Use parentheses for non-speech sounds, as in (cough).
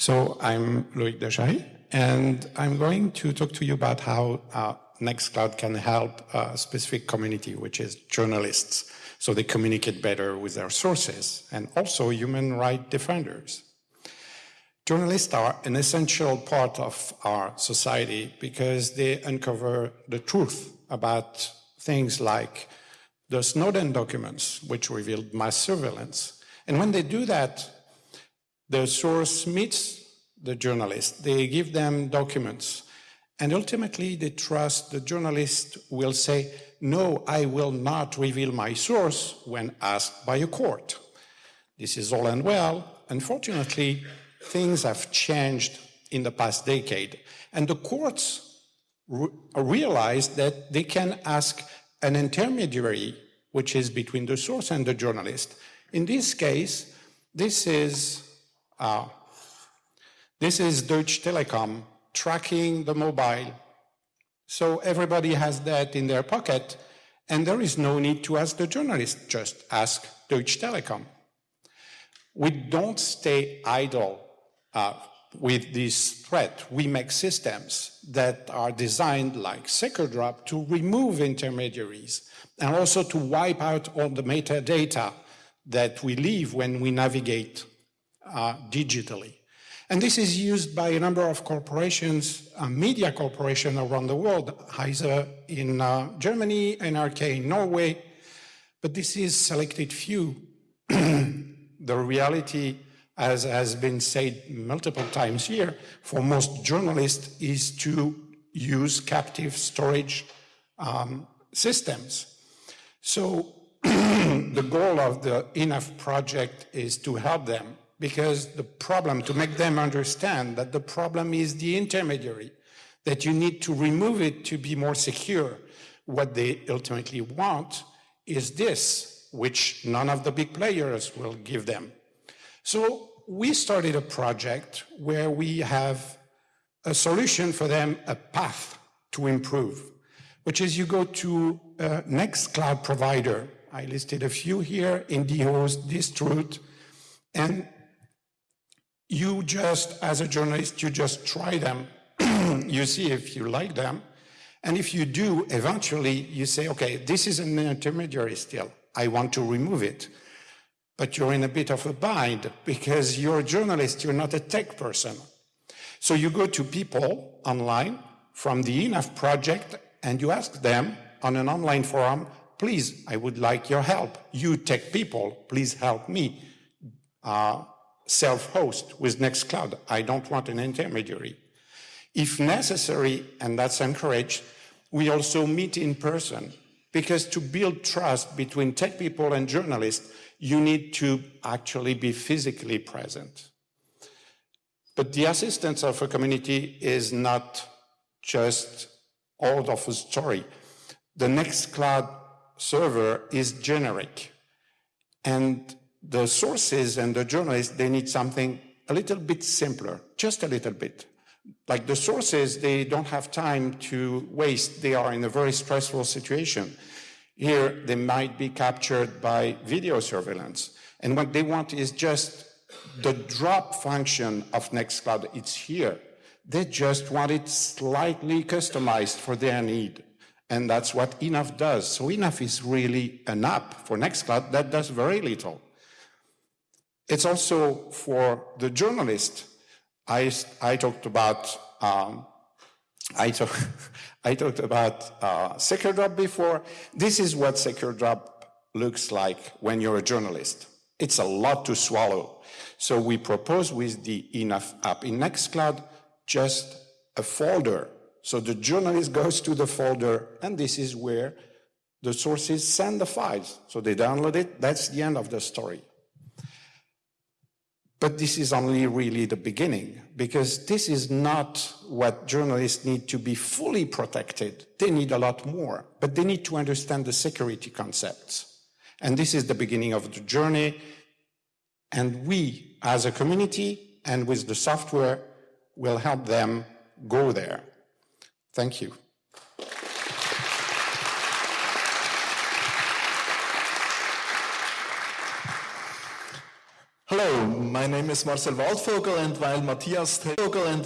So I'm Loïc Dachary, and I'm going to talk to you about how uh, Nextcloud can help a specific community, which is journalists, so they communicate better with their sources, and also human rights defenders. Journalists are an essential part of our society because they uncover the truth about things like the Snowden documents, which revealed mass surveillance. And when they do that, the source meets the journalist, they give them documents, and ultimately they trust the journalist will say, no, I will not reveal my source when asked by a court. This is all and well. Unfortunately, things have changed in the past decade. And the courts re realized that they can ask an intermediary, which is between the source and the journalist. In this case, this is, this is Deutsche Telekom tracking the mobile. So everybody has that in their pocket, and there is no need to ask the journalist, just ask Deutsche Telekom. We don't stay idle uh, with this threat, we make systems that are designed like SecureDrop to remove intermediaries and also to wipe out all the metadata that we leave when we navigate uh, digitally. And this is used by a number of corporations, uh, media corporations around the world, Heise in uh, Germany, NRK in Norway, but this is selected few. (clears throat) the reality as has been said multiple times here, for most journalists is to use captive storage um, systems. So (clears throat) the goal of the Enough project is to help them because the problem, to make them understand that the problem is the intermediary, that you need to remove it to be more secure. What they ultimately want is this, which none of the big players will give them. So we started a project where we have a solution for them, a path to improve, which is you go to a Nextcloud provider. I listed a few here, IndieHost, Distruth, and you just, as a journalist, you just try them. (clears throat) you see if you like them. And if you do, eventually you say, okay, this is an intermediary still. I want to remove it but you're in a bit of a bind because you're a journalist, you're not a tech person. So you go to people online from the Enough project and you ask them on an online forum, please, I would like your help. You tech people, please help me uh, self-host with Nextcloud. I don't want an intermediary. If necessary, and that's encouraged, we also meet in person because to build trust between tech people and journalists, you need to actually be physically present. But the assistance of a community is not just all of a story. The Nextcloud server is generic. And the sources and the journalists, they need something a little bit simpler, just a little bit. Like the sources, they don't have time to waste. They are in a very stressful situation. Here, they might be captured by video surveillance. And what they want is just the drop function of Nextcloud. It's here. They just want it slightly customized for their need. And that's what Enough does. So Enough is really an app for Nextcloud that does very little. It's also for the journalist. I, I talked about um, (laughs) I, talk, I talked about uh, SecureDrop before. This is what SecureDrop looks like when you're a journalist. It's a lot to swallow. So we propose with the Enough app in Nextcloud just a folder. So the journalist (laughs) goes to the folder, and this is where the sources send the files. So they download it. That's the end of the story. But this is only really the beginning, because this is not what journalists need to be fully protected. They need a lot more, but they need to understand the security concepts. And this is the beginning of the journey. And we, as a community and with the software, will help them go there. Thank you. My name is Marcel Waldvogel and while Matthias Vogel and